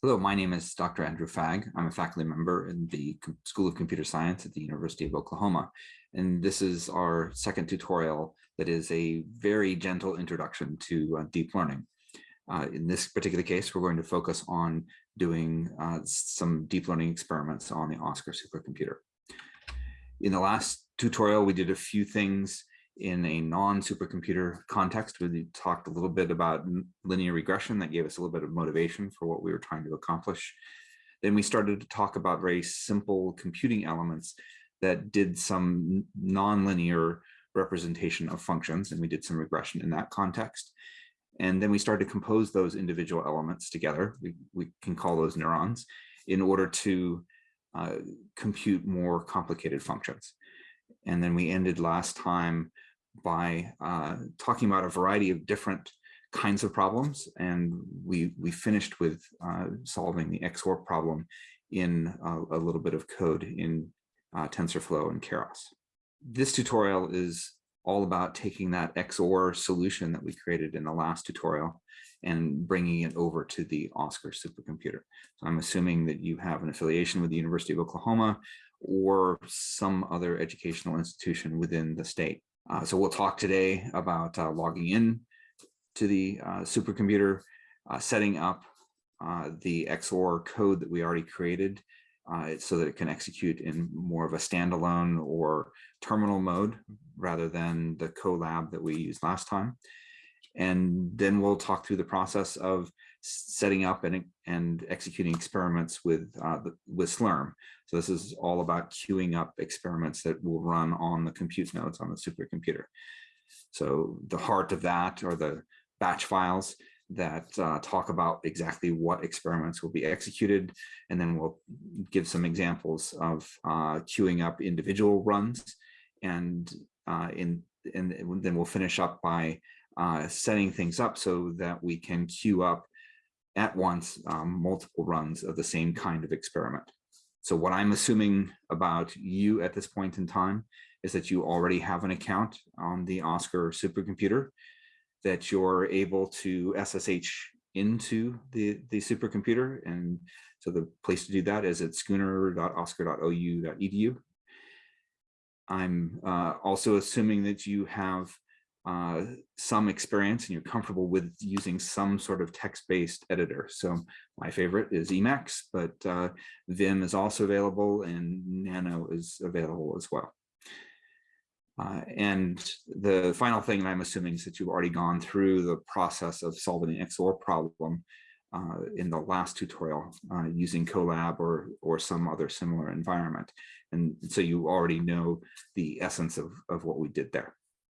Hello, my name is Dr. Andrew Fagg. I'm a faculty member in the School of Computer Science at the University of Oklahoma. And this is our second tutorial that is a very gentle introduction to uh, deep learning. Uh, in this particular case, we're going to focus on doing uh, some deep learning experiments on the OSCER supercomputer. In the last tutorial, we did a few things in a non-supercomputer context. We talked a little bit about linear regression that gave us a little bit of motivation for what we were trying to accomplish. Then we started to talk about very simple computing elements that did some nonlinear representation of functions, and we did some regression in that context. And then we started to compose those individual elements together. We, we can call those neurons in order to uh, compute more complicated functions. And then we ended last time by uh, talking about a variety of different kinds of problems. And we, we finished with uh, solving the XOR problem in a, a, little bit of code in uh, TensorFlow and Keras. This tutorial is all about taking that XOR solution that we created in the last tutorial and bringing it over to the OSCER supercomputer. So I'm assuming that you have an affiliation with the University of Oklahoma or some other educational institution within the state. Uh, so we'll talk today about uh, logging in to the uh, supercomputer, uh, setting up the XOR code that we already created so that it can execute in more of a standalone or terminal mode rather than the Colab that we used last time. And then we'll talk through the process of setting up and, and executing experiments with, uh, the, with Slurm. So this is all about queuing up experiments that will run on the compute nodes on the supercomputer. So the heart of that are the batch files that uh, talk about exactly what experiments will be executed. And then we'll give some examples of uh, queuing up individual runs. And, uh, in, and then we'll finish up by uh, setting things up so that we can queue up at once um, multiple runs of the same kind of experiment. So what I'm assuming about you at this point in time is that you already have an account on the OSCER supercomputer, that you're able to SSH into the, the supercomputer. And so the place to do that is at schooner.oscer.ou.edu. I'm uh, also assuming that you have uh, some experience and you're comfortable with using some sort of text-based editor. So my favorite is Emacs, but uh, Vim is also available and Nano is available as well. Uh, and the final thing I'm assuming is that you've already gone through the process of solving the XOR problem uh, in the last tutorial uh, using Colab or, or some other similar environment. And so you already know the essence of, of what we did there.